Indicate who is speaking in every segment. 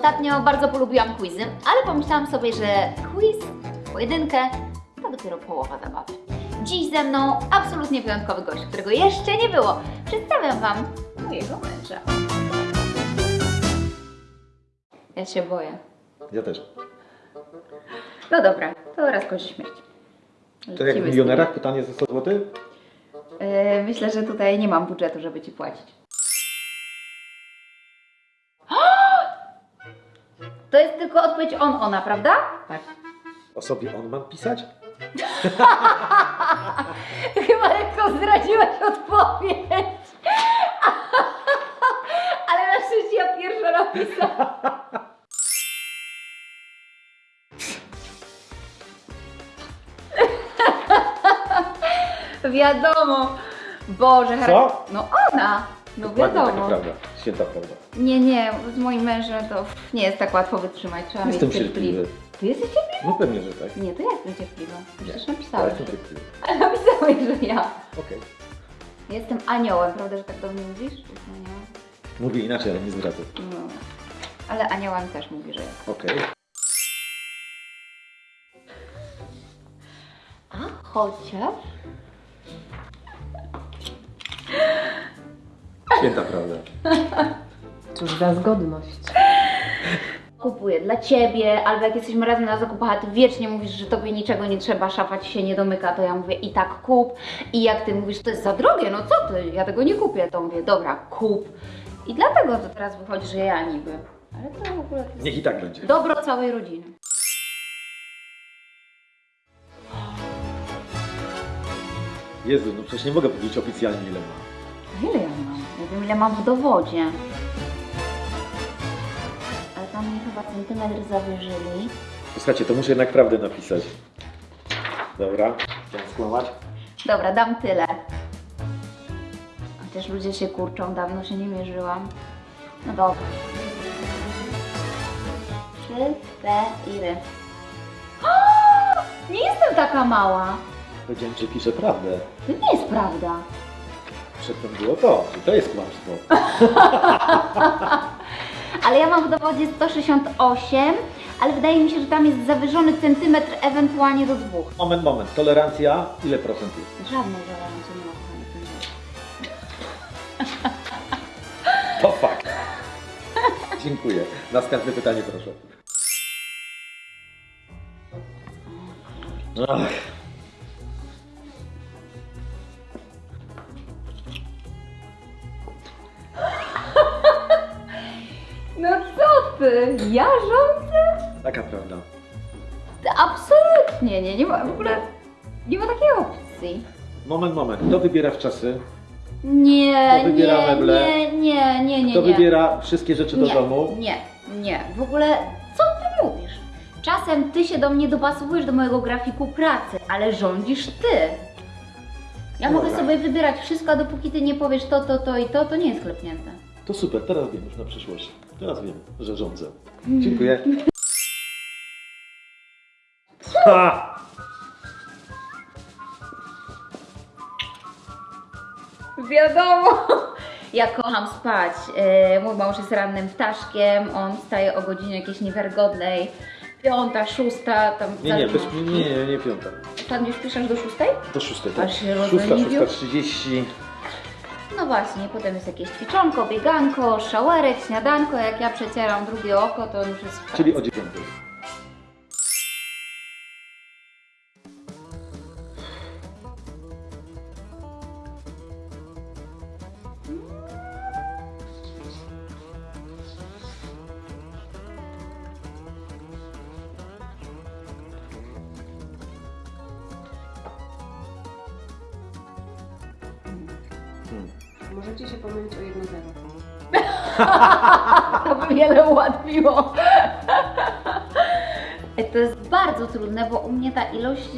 Speaker 1: Ostatnio bardzo polubiłam quizy, ale pomyślałam sobie, że quiz, pojedynkę, to dopiero połowa zabawy. Dziś ze mną absolutnie wyjątkowy gość, którego jeszcze nie było. Przedstawiam Wam mojego męża. Ja się boję.
Speaker 2: Ja też.
Speaker 1: No dobra, to raz kończy śmierć.
Speaker 2: Tak jak w milionerach, pytanie za 100 zł?
Speaker 1: Yy, myślę, że tutaj nie mam budżetu, żeby Ci płacić. Tylko odpowiedź on, ona, prawda? Tak.
Speaker 2: O sobie on mam pisać?
Speaker 1: Chyba lekko zdradziłaś odpowiedź. Ale na szczęście ja pierwsza napisałam. Wiadomo. Boże,
Speaker 2: Co?
Speaker 1: No ona. No
Speaker 2: Dokładnie taka
Speaker 1: wiadomo.
Speaker 2: prawda. Święta prawda.
Speaker 1: Nie, nie, z moim mężem to nie jest tak łatwo wytrzymać. Trzeba
Speaker 2: Jestem
Speaker 1: mieć cierpliwy. Ty jesteś cierpliwy?
Speaker 2: No pewnie, że tak.
Speaker 1: Nie, to ja jestem cierpliwa. Przecież
Speaker 2: Ja
Speaker 1: napisałeś.
Speaker 2: jestem cierpliwy.
Speaker 1: Ale napisałeś, że ja.
Speaker 2: Okej.
Speaker 1: Jestem aniołem, prawda, że tak do mnie mówisz? Jestem aniołem.
Speaker 2: Mówię inaczej, ale nie zdradzę.
Speaker 1: No. Ale aniołem też mówi, że jest.
Speaker 2: Okej.
Speaker 1: A chociaż...
Speaker 2: Święta prawda.
Speaker 3: Cóż za zgodność.
Speaker 1: Kupuję dla ciebie, albo jak jesteśmy razem na zakupach, a ty wiecznie mówisz, że tobie niczego nie trzeba, szafa ci się nie domyka, to ja mówię i tak kup. I jak ty mówisz, to jest za drogie, no co ty, ja tego nie kupię, to mówię, dobra, kup. I dlatego to teraz wychodzi, że ja niby. Ale to w ogóle jest
Speaker 2: Niech i tak będzie.
Speaker 1: dobro całej rodziny.
Speaker 2: Jezu, no przecież nie mogę powiedzieć oficjalnie ile ma.
Speaker 1: Ile ja ile mam w dowodzie. Ale tam mnie chyba centymetr zawyżyli.
Speaker 2: Słuchajcie, to muszę jednak prawdę napisać. Dobra. Chciałem skłamać.
Speaker 1: Dobra, dam tyle. Chociaż ludzie się kurczą, dawno się nie mierzyłam. No dobra. Trzy, cztery. Nie jestem taka mała.
Speaker 2: Powiedziałem, że piszę prawdę.
Speaker 1: To nie jest prawda.
Speaker 2: Przedtem było to, że to jest kłamstwo.
Speaker 1: Ale ja mam w dowodzie 168, ale wydaje mi się, że tam jest zawyżony centymetr ewentualnie do dwóch.
Speaker 2: Moment, moment. Tolerancja, ile procent jest?
Speaker 1: Żadnej tolerancji nie ma w.
Speaker 2: To fakt. Dziękuję. Następne pytanie proszę. Ach.
Speaker 1: Ja rządzę?
Speaker 2: Taka prawda.
Speaker 1: Absolutnie nie, nie ma w ogóle, nie ma takiej opcji.
Speaker 2: Moment, moment. Kto wybiera w czasy?
Speaker 1: Nie,
Speaker 2: Kto wybiera
Speaker 1: nie,
Speaker 2: meble?
Speaker 1: nie, nie, nie, nie,
Speaker 2: Kto
Speaker 1: nie.
Speaker 2: wybiera wszystkie rzeczy do
Speaker 1: nie,
Speaker 2: domu?
Speaker 1: Nie, nie, w ogóle co ty mówisz? Czasem ty się do mnie dopasowujesz do mojego grafiku pracy, ale rządzisz ty. Ja
Speaker 2: Dobra.
Speaker 1: mogę sobie wybierać wszystko, a dopóki ty nie powiesz to, to, to i to, to nie jest klepnięte.
Speaker 2: To super, teraz wiem już na przyszłość. Teraz wiem, że rządzę. Dziękuję. Ha!
Speaker 1: Wiadomo. Ja kocham spać. E, Mój mąż jest rannym ptaszkiem, on wstaje o godzinie jakiejś niewiarygodnej. Piąta, szósta, tam
Speaker 2: Nie, nie, bez, nie, nie, nie, piąta.
Speaker 1: Ostatnio śpisz aż do szóstej?
Speaker 2: Do szóstej, tak?
Speaker 1: Aż się
Speaker 2: Szósta, szósta, trzydzieści.
Speaker 1: No właśnie, potem jest jakieś ćwiczonko, bieganko, szałerek, śniadanko. Jak ja przecieram drugie oko, to już jest w
Speaker 2: Czyli o dziewiątej. Hmm.
Speaker 3: Możecie się pomylić o jedno zero.
Speaker 1: To by wiele ułatwiło. To jest bardzo trudne, bo u mnie ta ilość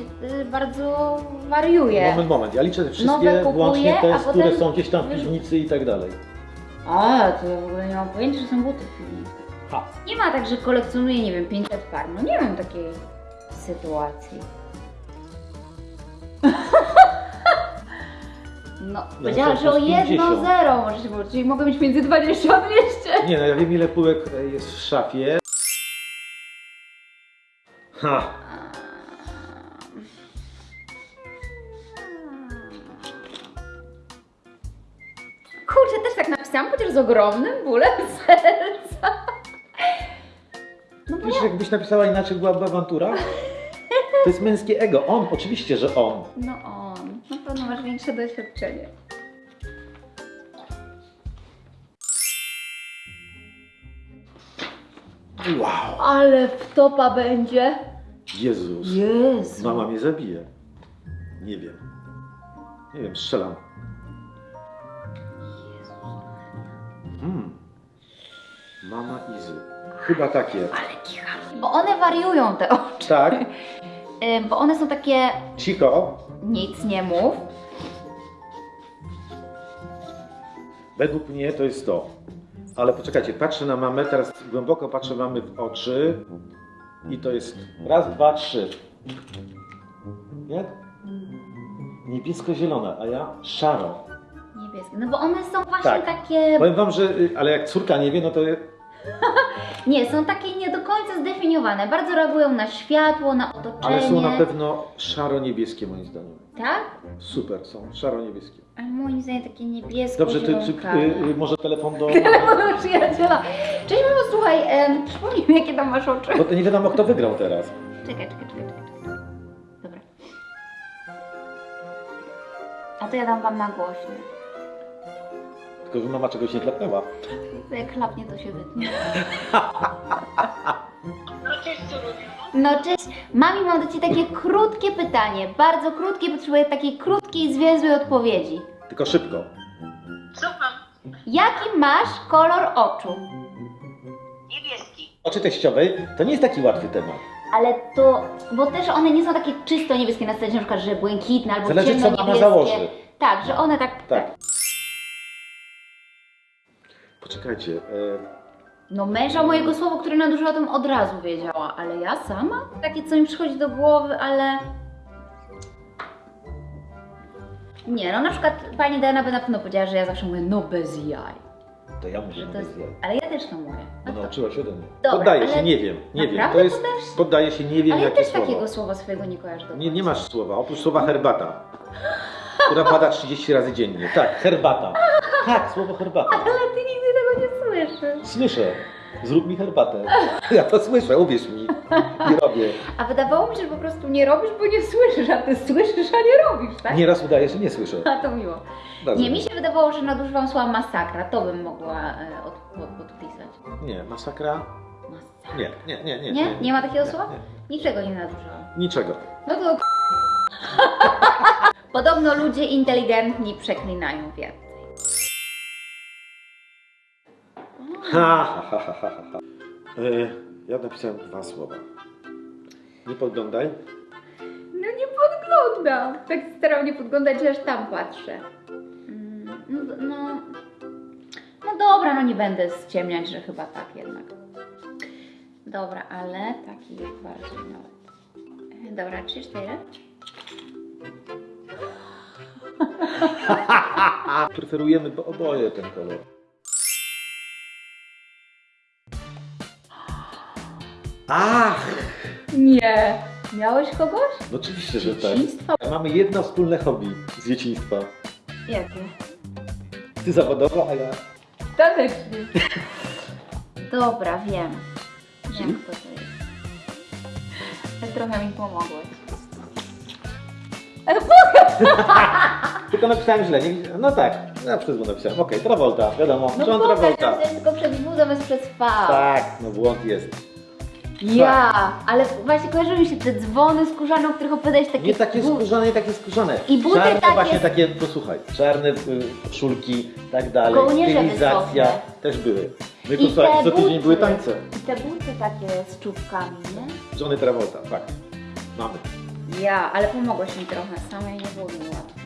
Speaker 1: y, bardzo wariuje.
Speaker 2: Moment, moment. Ja liczę
Speaker 1: Nowe
Speaker 2: wszystkie,
Speaker 1: kupuję,
Speaker 2: włącznie
Speaker 1: a
Speaker 2: te,
Speaker 1: potem
Speaker 2: które są gdzieś tam w piwnicy i tak dalej.
Speaker 1: A, to ja w ogóle nie mam pojęcia, że są buty w piwnicy.
Speaker 2: Ha.
Speaker 1: Nie ma tak, że kolekcjonuję, nie wiem, 500 par. No nie mam takiej sytuacji. No,
Speaker 2: to
Speaker 1: powiedziała, że o
Speaker 2: plus 50.
Speaker 1: 1-0 może się było, czyli mogę mieć między 20 a 200.
Speaker 2: Nie no, ja wiem ile półek e, jest w szafie. Ha!
Speaker 1: Kurczę, też tak napisałam, chociaż z ogromnym bólem serca. No bo
Speaker 2: Wiesz,
Speaker 1: ja...
Speaker 2: jakbyś napisała inaczej, byłaby awantura? To jest męskie ego. On, oczywiście, że on.
Speaker 1: No on, pewno masz większe doświadczenie.
Speaker 2: Wow!
Speaker 1: Ale wtopa będzie.
Speaker 2: Jezus.
Speaker 1: Jezu.
Speaker 2: Mama mnie zabije. Nie wiem. Nie wiem, strzelam. Hmm. Mama Izy. Chyba takie.
Speaker 1: Ale kicha. Bo one wariują te oczy.
Speaker 2: Tak,
Speaker 1: Bo one są takie,
Speaker 2: cicho.
Speaker 1: Nic nie mów.
Speaker 2: Według mnie to jest to. Ale poczekajcie, patrzę na mamę, teraz głęboko patrzę mamy w oczy. I to jest raz, dwa, trzy. Jak? Niebiesko-zielona, a ja szaro.
Speaker 1: Niebieskie. No bo one są właśnie
Speaker 2: Tak.
Speaker 1: takie.
Speaker 2: Powiem wam, że, y, ale jak córka nie wie, no to
Speaker 1: Nie, są takie nie do końca zdefiniowane. Bardzo reagują na światło, na otoczenie.
Speaker 2: Ale są na pewno szaro-niebieskie moim zdaniem.
Speaker 1: Tak?
Speaker 2: Super, są szaro-niebieskie.
Speaker 1: Ale moim zdaniem takie niebiesko
Speaker 2: Dobrze, ty, czy, y, y, może telefon do...
Speaker 1: Mojego przyjaciela. Cześć mamo, słuchaj, em, przypomnij mi jakie tam masz oczy.
Speaker 2: Bo to nie wiadomo kto wygrał teraz.
Speaker 1: Czekaj, czekaj, czekaj, czekaj. czekaj. Dobra. A to ja dam wam na głośno.
Speaker 2: Tylko, że mama czegoś nie klepnęła.
Speaker 1: To Jak klapnie, to się wytnie.
Speaker 4: No cześć, co robisz?
Speaker 1: No cześć, mami, mam do Ciebie takie krótkie pytanie. Bardzo krótkie, potrzebuję takiej krótkiej, zwięzłej odpowiedzi.
Speaker 2: Tylko szybko.
Speaker 4: Słucham.
Speaker 1: Jaki masz kolor oczu?
Speaker 4: Niebieski.
Speaker 2: Oczy teściowej to nie jest taki łatwy temat.
Speaker 1: Ale to, bo też one nie są takie czysto niebieskie na scenie, na przykład, że błękitne albo
Speaker 2: Zależy, co
Speaker 1: ciemno
Speaker 2: mama
Speaker 1: niebieskie.
Speaker 2: założy.
Speaker 1: Tak, że one tak,
Speaker 2: Tak. Poczekajcie. E,
Speaker 1: No męża mojego słowa, który nadużyła, o tym od razu wiedziała, ale ja sama? Takie, co mi przychodzi do głowy, ale... Nie, no na przykład pani Diana by na pewno powiedziała, że ja zawsze mówię no bez jaj.
Speaker 2: to ja mówię,
Speaker 1: Że
Speaker 2: no
Speaker 1: to jest...
Speaker 2: bez jaj.
Speaker 1: Ale ja też to mówię. A to...
Speaker 2: nauczyła się ode mnie.
Speaker 1: Dobra,
Speaker 2: Poddaję się, nie wiem. Nie wiem. To jest, poddaję się, nie wiem
Speaker 1: Ale ja
Speaker 2: jakie
Speaker 1: też
Speaker 2: słowo.
Speaker 1: takiego słowa swojego nie kojarzę do
Speaker 2: Nie, nie masz słowa, oprócz słowa herbata. Która pada 30 razy dziennie. Tak, herbata. Tak, słowo herbata.
Speaker 1: Ale ty
Speaker 2: Słyszę. Zrób mi herbatę. Ja to słyszę, uwierz mi. Nie robię.
Speaker 1: A wydawało mi się, że po prostu nie robisz, bo nie słyszysz, a ty słyszysz, a nie robisz, tak?
Speaker 2: Nieraz udaje, że nie słyszę.
Speaker 1: A to miło.
Speaker 2: Bardzo
Speaker 1: Nie, mi się wydawało, że nadużywam słowa masakra. To bym mogła e, od, pod, podpisać.
Speaker 2: Nie, masakra?
Speaker 1: Masakra.
Speaker 2: Nie, nie, nie, nie.
Speaker 1: Nie? Nie ma takiego
Speaker 2: Nie,
Speaker 1: słowa?
Speaker 2: nie.
Speaker 1: Niczego nie nadużyłam.
Speaker 2: Niczego.
Speaker 1: No to... Podobno ludzie inteligentni przeklinają więcej.
Speaker 2: Ha, ha, ha, ha, ha, ha. E, ja napisałem dwa słowa. Nie podglądaj.
Speaker 1: No nie podglądam. Tak staram nie podglądać, że aż tam patrzę. Mm, No, no, no dobra, no nie będę ściemniać, że chyba tak jednak. Dobra, ale taki bardziej nawet. E, Dobra, trzy, cztery.
Speaker 2: Preferujemy bo oboje ten kolor. Ach!
Speaker 1: Nie. Miałeś kogoś?
Speaker 2: No oczywiście, że tak. Mamy jedno wspólne hobby z dzieciństwa.
Speaker 1: Jakie?
Speaker 2: Ty zawodowo, a ja...
Speaker 1: Tanecznie. Dobra, wiem. Wiem, kto to jest. Ale trochę mi pomogłeś.
Speaker 2: Tylko napisałem źle. Nie... No tak, ja przez błąd napisałem. Okej, Travolta, wiadomo.
Speaker 1: No
Speaker 2: John Travolta.
Speaker 1: że to jest tylko przez W zamiast przez V.
Speaker 2: Tak, no błąd jest.
Speaker 1: Ja, ale właśnie kojarzą mi się te dzwony skórzane, o których opowiadałeś takie...
Speaker 2: Nie takie skórzane, nie takie skórzane.
Speaker 1: I buty
Speaker 2: Czarne
Speaker 1: takie-
Speaker 2: właśnie takie, posłuchaj, czarne y, koszulki, tak dalej.
Speaker 1: Kołnierze
Speaker 2: Stylizacja też były. My
Speaker 1: I
Speaker 2: co tydzień
Speaker 1: buty.
Speaker 2: były tańce.
Speaker 1: I te buty takie z czubkami, nie?
Speaker 2: Johnny Travolta, fakt. Mamy.
Speaker 1: Ja, ale pomogłeś mi trochę, samej nie było mi łatwo.